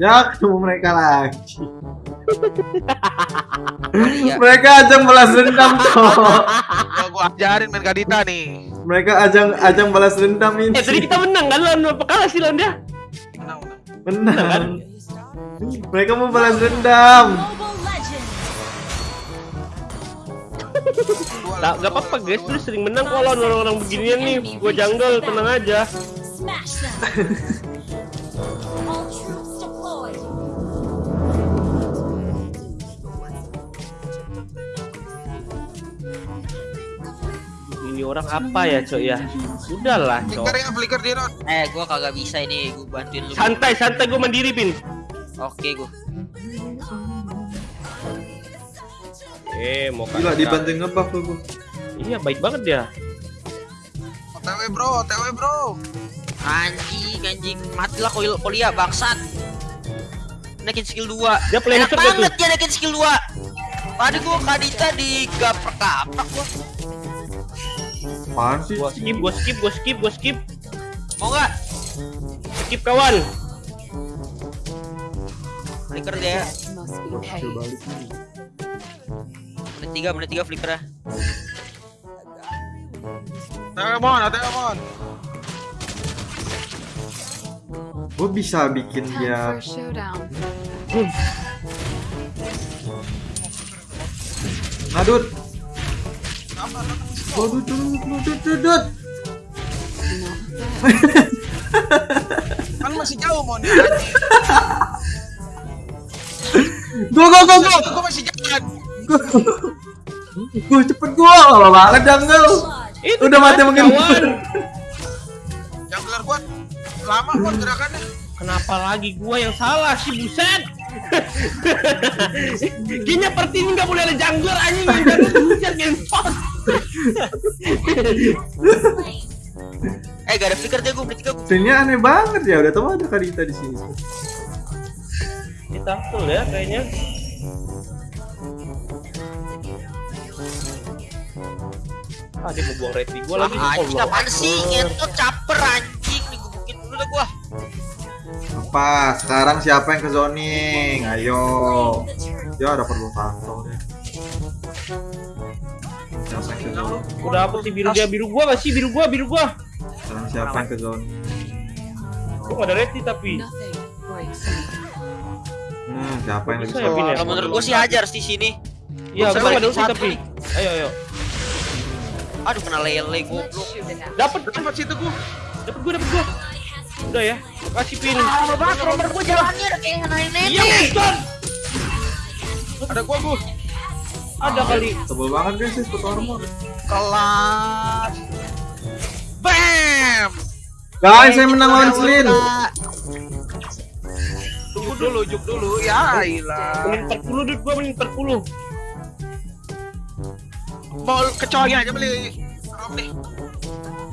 Ya ketemu mereka lagi. Iya. mereka ajang balas dendam kok. Gua, gua ajarin main Kadita nih. Mereka ajang ajang balas dendam ini. Eh tadi kita menang kan lawan apa kalah sih lawan dia? Menang, menang. Benar. Mereka mau balas dendam. Gak, gak apa-apa guys, lu sering menang lawan orang-orang beginian nih. Gua jungle, tenang aja. Ini orang apa ya, Cok ya? Udahlah, Cok. Flicker ya, flicker dia Ron. Eh, gua kagak bisa ini, gua bantuin lu. Santai, santai gua mandiri, Pin. Oke, gua. Eh, mau Gila dibanting ngebuff lu gua. Iya, baik banget dia. OTW bro, OTW bro. Anjing, anjing. Matilah koil kolia bangsat. Naikin skill 2. Dia playmaker Enak banget dia naikin skill 2. Tadi gua Kadita digaprak-gaprak gua. Apaan sih? Gua skip, gua skip, gua skip, gua skip. Mau nggak? Skip kawan. Flicker dia. Menit 3, menit 3 flicker OTW mon, OTW mon. Gua bisa bikin dia ngadut. Apa? Bad. Kan masih jauh mon. Go, go, go, go. Gua masih jalan. Gue cepet gua, lama banget jungle. Itu Udah mati mungkin. Jungler gua lama gerakannya. Kenapa lagi gua yang salah sih, buset? Kayaknya part ini nggak boleh ada jungler anjing yang jungler buset genspot. Eh, gak ada flicker dia gua menit 3 gua. Scene-nya aneh banget ya, udah tau ada Kadita di sini. Kita full ya kayaknya. Ah, dia mau buang ready gua lagi. Ah, anjing Allah. apaan sih? Ngentot caper anjing. Digebukin dulu dah gua. Apa? Sekarang siapa yang ke zoning? Ayo. Ya ada perlu tahu Udah apa sih biru dia biru gua gak sih biru gua biru gua. Sekarang siapa yang ke? Gua gak ada ready tapi. Hmm, siapa yang lagi Bisa ya, Pin, ya? Kalau menurut gua sih hajar di sini. Iya, gua ada ulti satu tapi. Ayo ayo. Aduh kena lele goblok. out. Dapat Dapat situ gua. dapat gua dapat gua. Udah ya. Kasih pin. Lama banget nomor gua jalannya kayak ngenain Iya. Ada gua gua. Ada kali. Tebel banget guys, sih foto armor. Kelas. Bam. Guys, saya menang lawan Slin. Tunggu dulu, juk dulu. Ya, ilah. Menit 40 duit gua menit 40. Mau kecoa aja beli. Rom nih.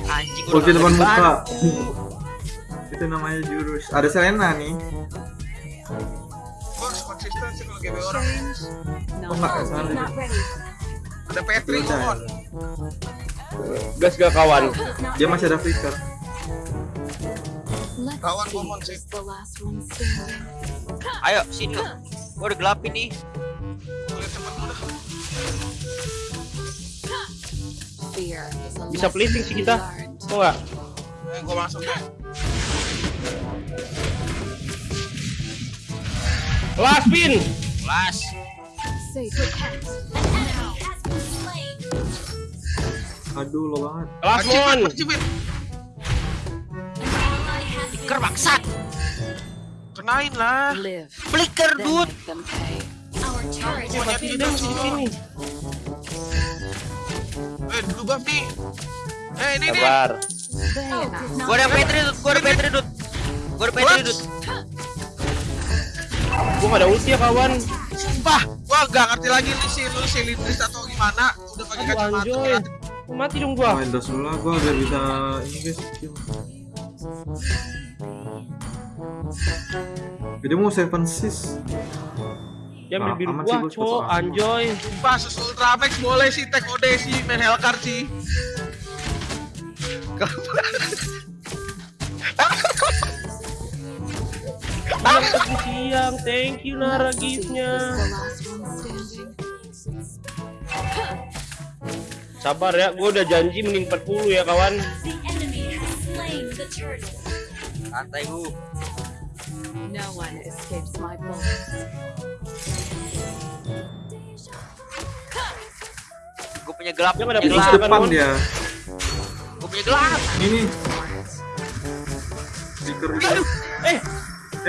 Anjing gua udah depan muka. Itu namanya jurus. Ada Selena nih. Kalau orang. Oh. Not ready. Ada Udah. mon. Gas gak kawan. Dia masih ada flicker. Kawan Momon sih. Ayo sini. Gua udah gelap ini. Bisa flipping sih kita. Mau? Eh, gua masuk deh. Last pin. Kelas. Safe. An enemy has been slain. Aduh, lo banget. Last one. Flicker bangsat. Kenain lah. Live. Flicker Then dude. sini. Eh, dulu buff nih. Eh, ini nih. Sabar. Gua ada Petri. Gua ada Petri dude. Gua ada Petri dude. Gua gak ada ulti ya kawan. Sumpah, gua gak ngerti lagi nih si lu si Lindris atau gimana. Udah pakai kacamata. anjoy. Mati dong gua. Main dos dulu lah, gua biar bisa ini guys. Jadi mau seven sis. Dia ambil Ah, biru gua, soalnya. anjoy. Sumpah, sus Ultramax boleh sih tag OD sih main Hellcard sih. Tadi siang. Thank you Nara giftnya. standing. Sabar ya, gue udah janji mending 40 ya kawan. Santai gu. No one escapes my bullets. Gue punya gelap. Dia Terus gelap. Depan dia. Gue punya gelap. Ini. Itu.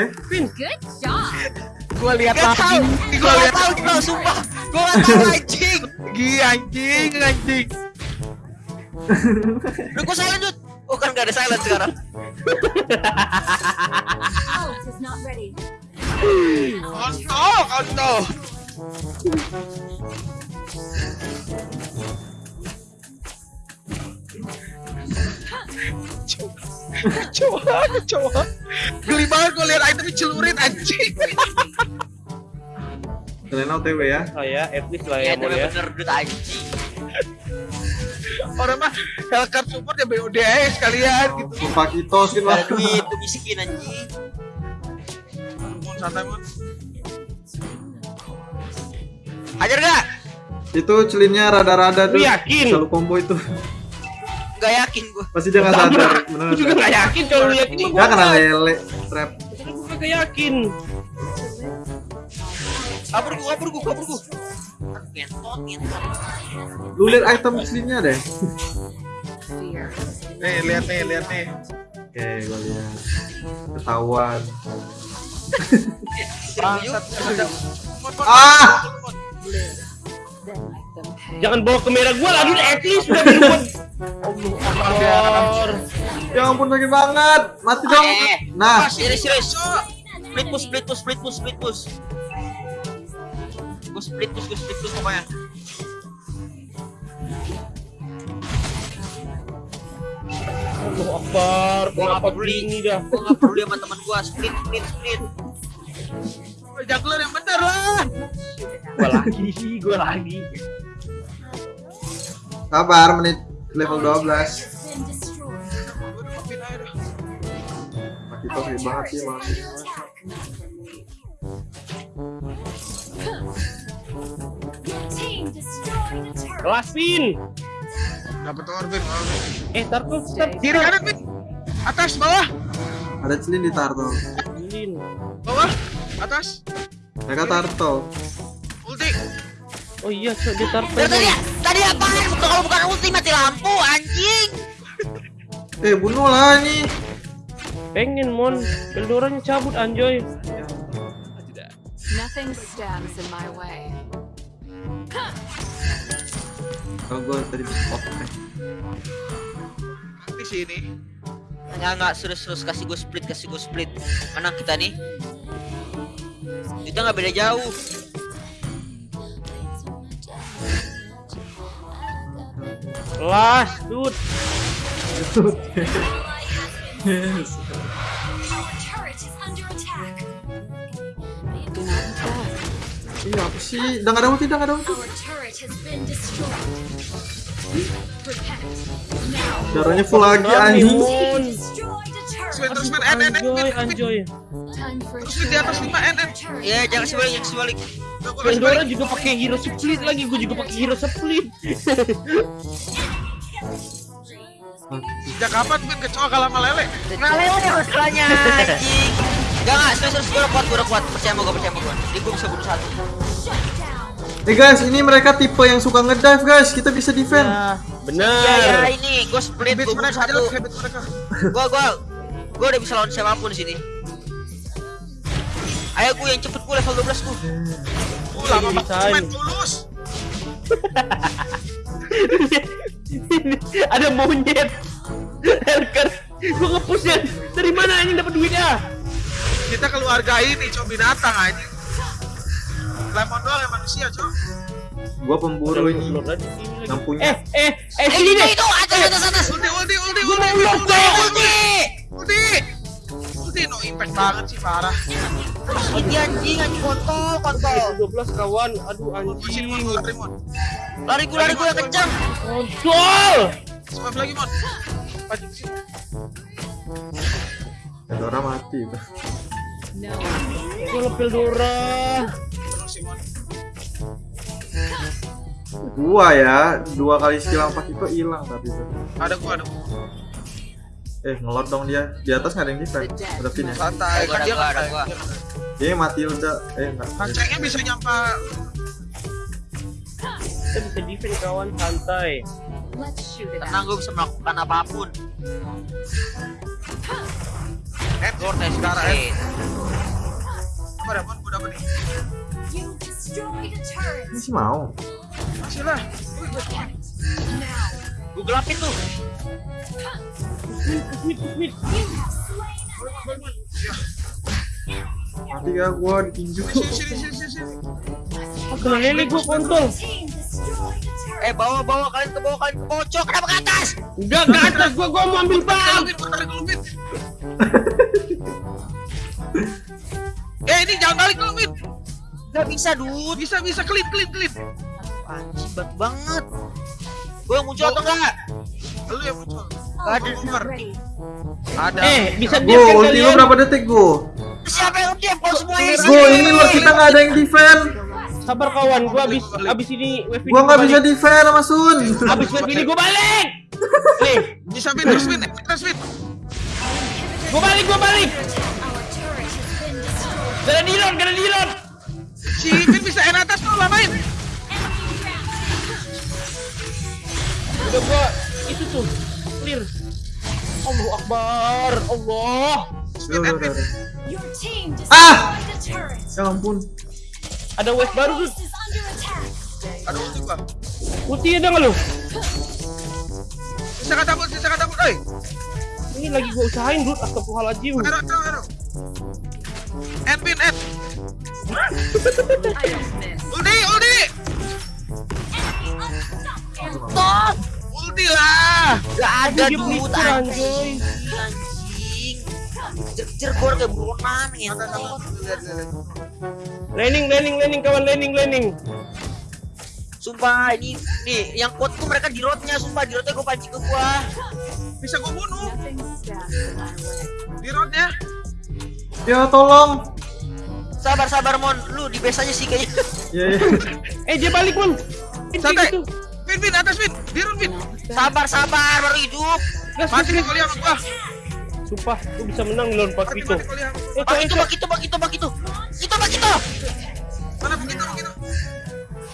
Eh, Eh, Good job. Gua lihat tau. Gua Gue lihat tau bro, sumpah. Gue gak tau anjing. lagi anjing anjing. Udah gue silent Dut. Oh kan gak ada silent sekarang. Ult is Coba, coba. Geli banget gue lihat item celurit anjing. Selena OTW ya. lah ya, at least lah Ya ya tapi ya. bener Dut anjing. Orang mah Hellcat support ya BOD aja sekalian gitu. Lupa kitos gitu Gak lah. ada duit, tuh miskin anjing. Mon santai mon. Hajar gak? Itu celinnya rada-rada Lu tuh. yakin? Selalu combo itu. Gak yakin gue. Pasti dia nggak sadar. Bener. Gue juga gak yakin kalau lu yakin gue kena lele. Trap. Gue gak yakin. Kabur gue, kabur gue, kabur gue. Lu lihat item celinnya deh. Nih lihat nih, lihat nih. Oke, gua lihat. Ketahuan. Ah! Jangan bawa ke merah gue lagi, at least udah dibuat. Allah Akbar. Ya ampun sakit banget. Mati dong. Eh, Nah, serius, serius. Split push, split push, split push, split push. Gue split push, gue split push pokoknya. Allah Akbar. Kenapa begini dah? Gue gak peduli sama teman gue. Split, split, split. Jungler yang bener lah. Gue lagi sih, gue lagi. sabar menit level 12. Been destroyed. Gua udah maafin aja dah. Mati tuh sakit banget sih turret. Kelas pin. Dapat Orbin. Eh, tar kok stop. Kiri kanan Pin. Atas, bawah, Ada celin di turtle. Lin. bawah, atas. Mereka turtle. Ulti. Oh iya, so dia tar Dari tadi, tadi apaan? Bukan kalau bukan ulti mati lampu, anjing. Eh, bunuh lah ini. Pengen mon, Eldoranya cabut anjoy. Nothing stands in my way. Kalau gua tadi off. Di sini. Nggak, nggak, serius, serius. Kasih gue split, kasih gue split. Menang kita nih. Kita nggak beda jauh. Last, dude. Yes. Our turret is under attack. Do not attack. Iya apa sih? Udah ada ulti, udah ada ulti. Our turret has been destroyed. Protect. Now. Darahnya full lagi anjing. turret. Terus N N N Anjoy, anjoy. Terus di atas 5 N N. Ya, jangan sebalik, jangan sebalik. Balik. juga pakai hero split lagi, gue juga pakai hero split. Sejak kapan Pin kecoa kalah sama lele? Nggak lewat ya masalahnya, anjing. Gak, nggak, serius, serius. Gue udah kuat, gue udah kuat. Percaya sama gue, percaya sama gue. Jadi gue bisa bunuh satu. Eh guys, ini mereka tipe yang suka ngedive guys. Kita bisa defend. Ya, ya, Bener. ini. Gue split, gue bunuh satu. Gue, gue, gue udah bisa lawan siapa pun di sini. Ayo gue yang cepet gue level 12 gue. Lama banget tulus. Ada monyet. Helker. Gue ngepusnya. Dari mana anjing dapat duitnya? Kita keluarga ini, cok binatang aja. Lemon doang yang manusia, cok. Gua pemburu ini. Yang punya. Eh, eh, eh, Eh, sini itu, deh. itu, atas, atas, atas. Ulti, ulti, ulti, Gua ulti, Ulti! ulti. Ulti, no impact banget sih, parah. Ini anjing, anjing kontol, kontol. 12 kawan. Aduh anjing. lari, gue, lari gue yang kencang. Kontol. Swipe lagi, Mon. Maju ke sini. Eldora mati. No Gua. Terus Simon. Gua ya, dua kali skill empat itu hilang tapi. Ada gua, ada gua. Eh, ngelot dong dia. Di atas nggak ada yang defense. Ada pin ya. Santai, kan dia gua, ada nggak gua. Ini Matilda. Eh, enggak. Kancengnya bisa nyampa Kita bisa defend kawan santai. Tenang gue bisa melakukan apa pun. Eh, Cortez sekarang eh. eh. Apa dapat? Gua dapat nih. Masih mau. Masih lah. Gue gelapin tuh. Mati gak gua ditinju. Sini, sini, sini, sini, sini. Kena lele gua kontol. Eh bawa bawa kalian ke bawah kalian ke bawah cok kenapa ke atas? Enggak ke atas gua gua mau ambil bang. Eh, ini jangan balik dulu, Lupin. Gak bisa dude. Bisa, bisa, klip, klip, klip. Anjing banget. Gue yang muncul atau enggak? Lu yang muncul. Gak ada. Ultimate ready. Ada. Eh, bisa diam kan lu kalian? berapa detik, Go? Siapa yang diam kalau semuanya Go, ini lo kita nggak ada yang defend. Sabar kawan, gua abis abis ini wave ini Gua nggak bisa defend sama Sun. Abis wave ini gua balik. Nih, Bisa, Win, terus, Win. Eh, Terus, Win. gua balik, gua balik. Gak ada dilon, gak ada dilon. Si Win bisa en atas tuh, lamain. Udah gua itu tuh clear. Allah Akbar, Allah. Udah, udah, udah, Ah! Ya ampun. Ada wave baru tuh. Ada ulti gua. Ulti ada nggak lu? Bisa kata bisa kata Oi, Ini lagi gua usahain, Dut. Astagfirullahaladzim. Ero, Ero, Ero. En, Win, en. I don't miss. Ulti, ulti. Stop. Lah. Gak ada pelicur, anjing. anjay. Anjing. Kejar-kejar gue kayak ya. Landing, landing, landing, kawan, landing, landing. Sumpah ini nih yang kuat tuh mereka di roadnya sumpah di roadnya gue pancing ke gua. Bisa gua bunuh di roadnya. Ya tolong. Sabar sabar mon, lu di base aja sih kayaknya. Ya ya. Eh, dia balik, Mon. Santai. gitu. Win, Win, atas Win. Di road, Win. Sabar sabar baru hidup. Gas, Mati nih kali sama gua. Sumpah, gua bisa menang di lawan Pak Mati, Vito. mati kali sama gua. Eh, Bak eh, itu eh. bak itu bak itu bak itu. Itu bak itu. Mana begitu, begitu.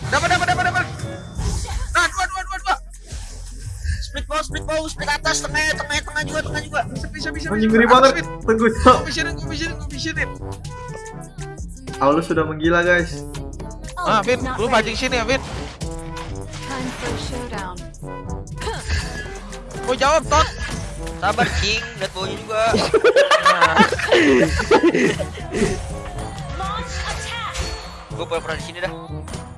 Dapat, dapat, dapat, dapat. Nah, dua, dua, dua, dua. Split bawah split bawah split atas tengah tengah tengah juga tengah juga. Bisa, bisa, bisa. Anjing bisa. ngeri banget. Tunggu. Gua visionin, gua visionin, gua visionin. Aulus sudah menggila, guys. Ah, Win, Not lu pancing sini ya, Win. Gua jawab, Tot. Sabar cing, lihat bawahnya juga. Gue pernah di sini dah.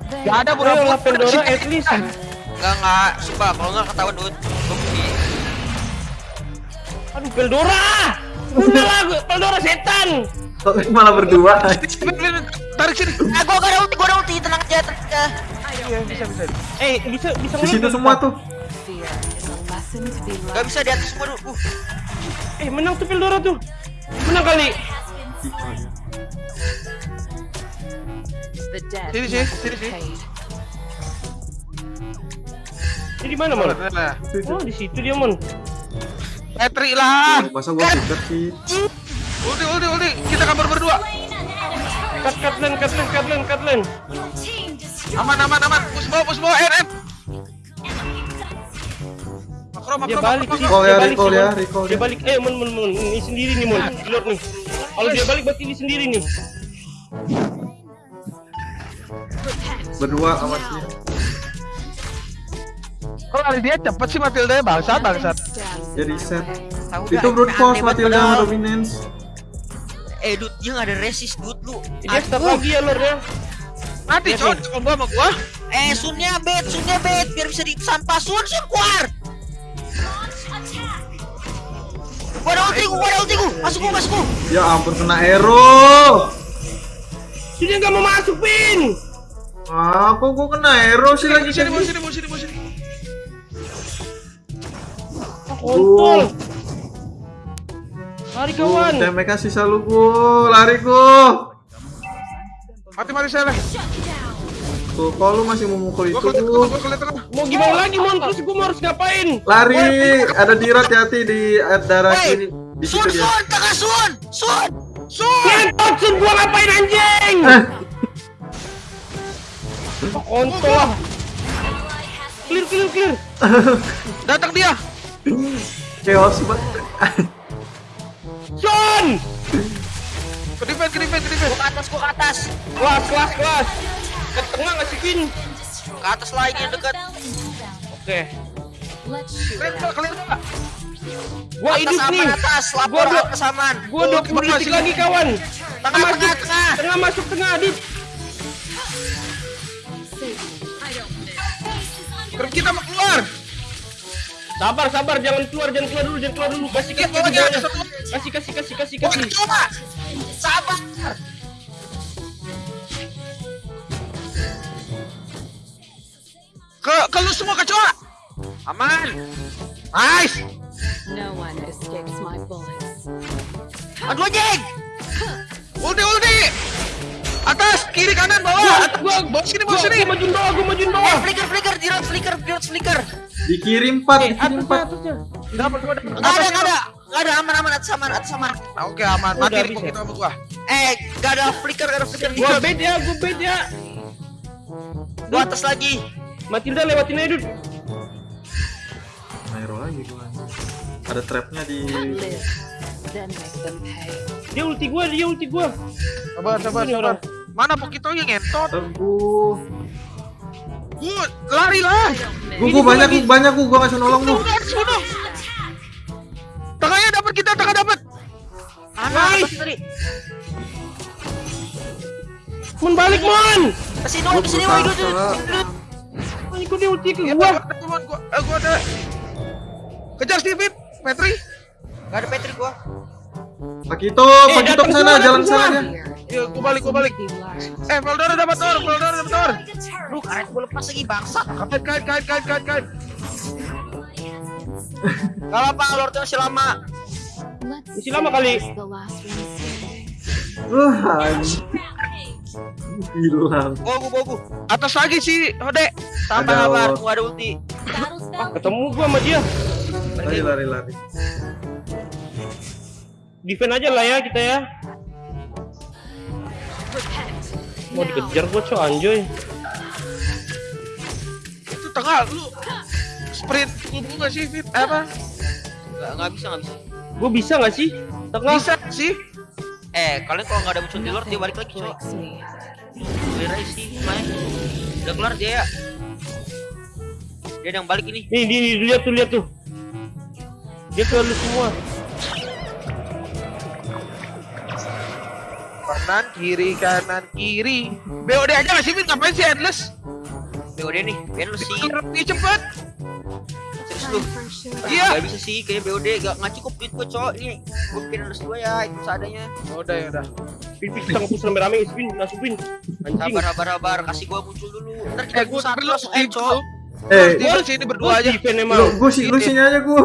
Gak ada Ayo pura lah Pandora at least. Enggak enggak, sumpah kalau enggak ketahuan. Gue pergi. Aduh, Pandora. Udah lah, gua- Pandora setan. Kok malah berdua? Tarik sini. Ah, gue gak ada ulti, gue ada ulti, tenang aja, tenang aja. Iya, bisa, bisa. Eh, bisa bisa Di situ semua tuh. Gak bisa di atas semua dulu. Uh, Eh, menang tuh Pandora tuh. Menang kali. Sini, sini, must sini, paid. Ini di mana, Mon? Oh, di situ dia, Mon. Patrick lah. Masa gua pikat sih? Ulti, ulti, ulti. Kita kabar berdua. Cut, cut lane, cut lane, cut lane, cut lane. Aman, aman, aman. Push bawah, push bawah. En, en. Makro, makro, Dia makro, balik sih. makro. Recall Dia ya, balik recall ya, recall Dia ya. balik. Eh, Mon, Mon, Mon. Ini sendiri nih, Mon. Lord nih. Kalau dia balik berarti ini sendiri nih. Berdua sama dia. Kalau lari dia cepet sih Matilda ya bangsat, bangsat. Dia way. tahu Itu brute force Matilda dominance. Eh, dude, dia gak ada resist, dude, lu. Dia Aduh. lagi ya, Lord ya. Mati, Lihat coy. nih. Combo sama gua. Eh, sunnya bet, sunnya bet, biar bisa di sampah sun, sun keluar. Gua ada ulti, gua ada ulti, gua. Masuk gua, masuk gua. Ya ampun kena arrow. Dia nggak mau masuk, Pin. Ah, kok gua kena arrow sih lagi Sini, sini. mau sini, mau sini, sini. Kontol. Lari kawan. TMK sisa lu gu, lari gu. Mati mati saya lah. Tuh, kok lu masih mau mukul Gua itu gua. Mau gimana lagi mon? Terus gue mau harus ngapain? Lari, ada dirat hati di darah kiri. Di Sun, situ dia. Sun, tengah Sun, Sun. Ngentot sun gua ngapain anjing? Eh, Kontol lah. Clear clear clear. Datang dia. chaos banget. Sun. Ke defense, ke defense, ke defense. Gua ke atas, gua ke atas. Kelas kelas kelas. Ke tengah nggak sih Vin? Ke atas lagi yang dekat. Oke. Enggak, out. kalian enggak. Gua Atas hidup aman, nih. atas, lapor Gua atas aman. Gua 20 detik lagi kawan. Tengah, masuk, tengah, tengah. tengah masuk tengah Adit. Keren kita mau keluar. Sabar sabar jangan keluar jangan keluar dulu jangan keluar dulu. Kasih kasih kasih kasih kasih kasih kasih kasih. Sabar. Ke ke lu semua kecoa. Aman. Nice. No one escapes my bullets. Aduh anjing. Ulti, ulti. Atas, kiri, kanan, bawah. Atas, Gua bawah sini, bawah sini. gua majuin bawah gua majuin Eh, bawah. flicker, flicker, dirot flicker, dirot flicker. Di kiri empat, di kiri Atasnya empat. atasnya. Dapat gua dapat. Gak ada, gak ada. Gak ada, aman, aman, atas aman, atas aman. Nah, Oke, aman. Udah Mati nih ya? kita sama gua. Eh, gak ada flicker, gak ada flicker. Gua bed ya gua bed ya. Gua atas lagi. Matilda lewatin aja Dut. Nairo lagi gua. Ada trapnya di. Dia ulti gua dia ulti gua. Sabar, sabar, Ini sabar. orang. Mana Pokito yang ngentot? Teguh. Gua lari lah. Gua, gua banyak, gua banyak, gua, gua bisa nolong lu. Dapat kita, tengah dapat. Tadi. Mon balik Mon. Ke sini, woi, ke sini. Ini kok dia ulti ke Ya, gua. gua ada teman gua. Eh, gua ada. Kejar Steven, Petri. Gak ada Patrick gua. Pakito, Eh, Pakito datang ke sana, jalan datang sana semua. dia. Ya, gua balik, gua balik. Eh, Valdora dapat tor, Valdora dapat tor. Aduh, karet gua lepas lagi, bangsa. Kait, kait, kait, kait, kait, kait. Gak apa-apa, Lord masih lama. Masih lama kali. Wah, hilang. Gua, gua, gua. Atas lagi si Hode. Sabar, Lord. gua ada ulti. Ah, ketemu gua sama dia. Lari, lari, lari. Defend aja lah ya kita ya. Mau dikejar gua cok anjoy. Itu tengah lu. Sprint lu enggak sih, Fit? Eh, apa? Gak, gak bisa, gak bisa. Gua bisa nggak sih? Tengah. Bisa sih. Eh, kalian kalau nggak ada muncul di Lord, dia balik lagi, coy. Clear aja sih, main. Udah kelar dia ya. Dia yang balik ini. Nih, nih, nih, lihat tuh, lihat tuh. Dia ke lu semua. Kanan, kiri, kanan, kiri. BOD aja nggak sih, Fit? Ngapain sih endless? BOD nih, lu sih. Cepet. Lu. Time for a showdown. Iya. Gak bisa sih, kayaknya BOD gak, gak cukup duit gua, cowok. Ini, gua bikin harus dua ya, itu seadanya. Udah, ya udah. Pin, kita ngepus rame-rame, pin. Anjing. Sabar, sabar, sabar. Kasih gua muncul dulu. Ntar kita Eh, gua satu lu langsung end, cowok. Eh, Di sini berdua aja. lu, gua sih, lu sini aja gua.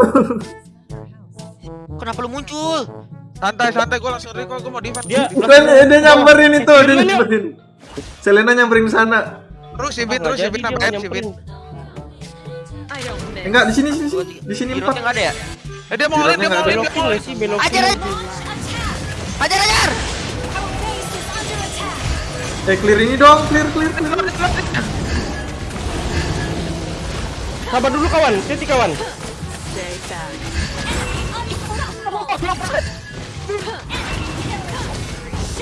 Kenapa lu muncul? Santai, santai. Gua langsung recall. Gua mau defend. Dia Bukan, eh, dia nyamperin itu, dia nyamperin. Selena nyamperin sana. Terus si Fit, nggak terus si jadi Fit dia Eh, enggak, di sini, sini. Di sini empat. nggak ada ya? Eh, dia mau olin, dia mau belokin. Ajar, ajar. Ajar, ajar. Eh, clear ini dong, clear, clear, clear. Sabar dulu kawan, hati kawan. Back.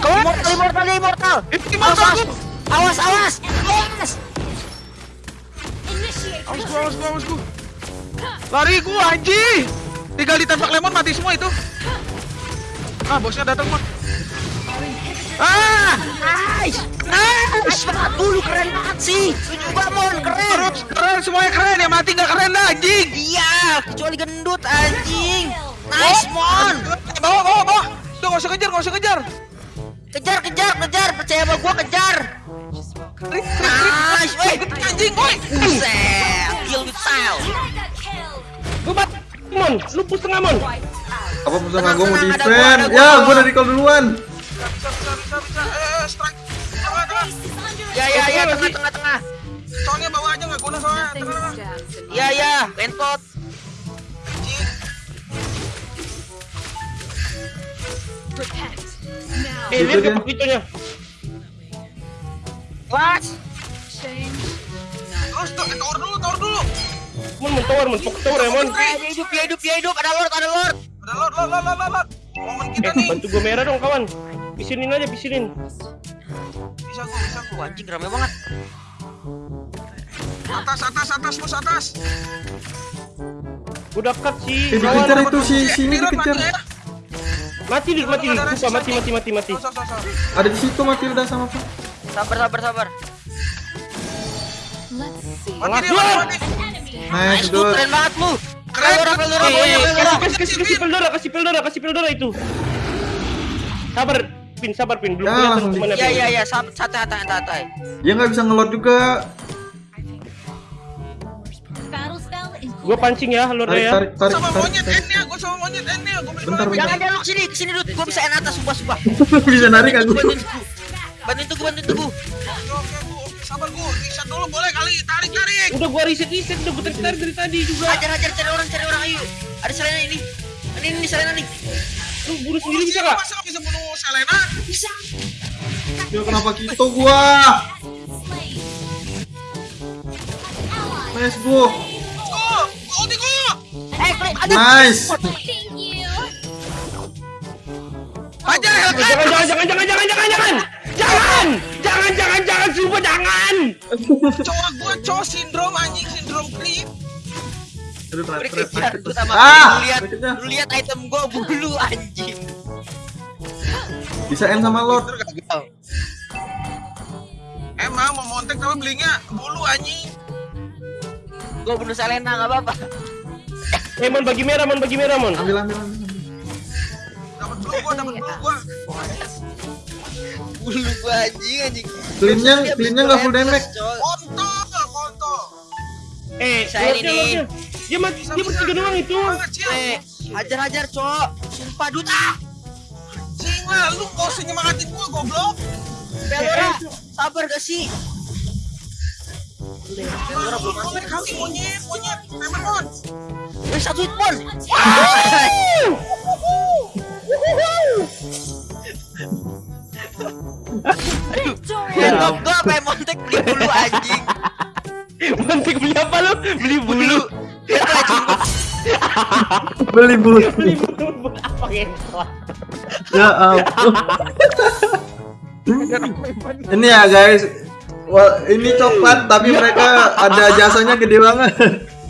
Immortal, immortal, immortal. Awas, awas, awas, awas. Awas gua, awas gua, awas gua. Lari gua anjing. Tinggal ditembak lemon mati semua itu. Ah, bosnya datang, Mon. Ah, Nice, nice. Dulu keren banget sih. Lu juga mon, keren. terus keren semuanya keren. Yang mati nggak keren dah anjing. Iya, kecuali gendut anjing. Nice mon. Bawa, bawa, bawa. Udah nggak usah kejar, nggak usah kejar. Kejar, kejar, kejar. Percaya sama gua kejar. Nice, woi. Anjing, woi. Buset, kill with bat, Mon, lu push tengah Mon. Apa musuh Tenang, gue mau defend? Ya, gua. gue udah recall duluan. Bisa bisa bisa bisa. Eh, strike. Tengah tengah. Ya ya ya tengah tengah tengah. Soalnya bawa aja nggak guna soalnya. Tengah tengah. Ya ya, lentot. Eh, lihat ke. What? Terus tuh, dulu. Mon, mon tower, mon pok tower ya, mon. Eh, dia hidup, dia hidup, dia hidup. Ada lord, ada lord. Ada lord, lord, lord, lord, lord. Momen kita Eh, nih. bantu gue merah dong, kawan. Pisinin aja, pisinin. Bisa gua, bisa gua. Anjing rame banget. Atas, atas, atas, bos atas. Gue dekat sih, Eh, kawan. dikejar itu si Eh, sini dikejar. mati ya. Mati dulu, mati mati, mati, mati, mati. Ada di situ Matilda sama apa? Sabar, sabar, sabar. Let's see. Mati mati, mati. Nice, Nice tuh, dude. keren banget lu. Keren, Eh, pokoknya eh, Veldora. kasih, kasih, kasih Peldora, kasih Peldora, kasih Peldora itu. Sabar, Pin, sabar, Pin. Belum Ya, kelihatan ke mana, Ya Pin. ya ya, sab- santai, santai, santai. Dia nggak bisa ngelot juga. Gue pancing ya, Tarik, ya. tarik, tarik, Sama monyet N-nya, gua sama monyet N-nya. Gua Bentar, gua Jangan jangan lu ke sini, ke sini dulu. Gua bisa enak atas, sumpah, sumpah. Bisa narik aku. Bantuin tugu, bantuin tugu, bantuin tugu. Sabar gua. Reset dulu boleh kali. Tarik, tarik. Udah gua reset reset udah gua tarik dari tadi juga. Hajar, hajar, cari orang, cari orang, ayo. Ada Selena ini. Ini, ini Selena nih. Lu bunuh Bunuh sendiri bisa gak? Masa bisa bunuh Selena? Ya kenapa gitu gua? Nice gua. Go, go, di go. Eh, klik. Nice. Hajar, jangan jangan jangan jangan jangan jangan. Jangan! Jangan jangan jangan sumpah jangan. Cowok gua cowok sindrom anjing, sindrom creep. Aduh, terat, Beri terat, kejar, terat. gua sama Ah, lu lihat, lu lihat item gua bulu anjing. Bisa N sama Lord. Emang mau montek tapi belinya bulu anjing. Gua bunuh Selena enggak apa-apa. Eh mon bagi merah mon bagi merah mon. Ambil, ambil, ambil. Dapat bulu gua, dapat bulu gua. Bulu gua anjing anjing. Cleannya, cleannya bisa nggak full damage. coy. Kontol, kontol. Eh, Saya ini. Dia mati dia bertiga doang itu. Eh, hajar-hajar, cok. Sumpah duta. Anjing lah, lu gak usah nyemangatin gua, goblok. Veldora, sabar gak sih? Veldora belum mati monyet, monyet. Pemon. Eh, satu hit. Ya, gua gua apa yang montek beli bulu anjing. Mantik beli apa lu? Beli bulu. Beli bulu. Beli bulu apa ya? Ya ampun. ini ya guys. Wah, ini coklat tapi mereka ada jasanya gede banget.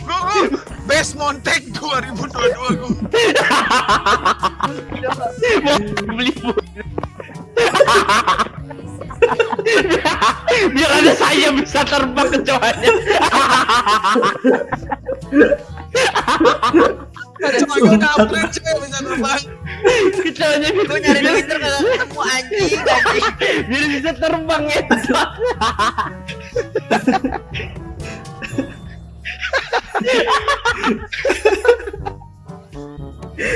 Bro, bro. Best Montek 2022 gua. Beli bulu. Biar ada saya bisa terbang ke cowoknya. Cuma gua upgrade cuy bisa terbang. Kecowanya Gua nyari di Twitter ketemu anjing, anjing. Biar bisa terbang ya.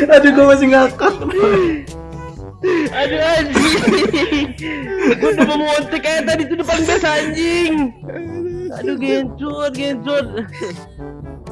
Aduh, gue masih ngakak. Aduh anjing. Gua udah mau kayak tadi tuh depan base anjing. Aduh gencut, gencut.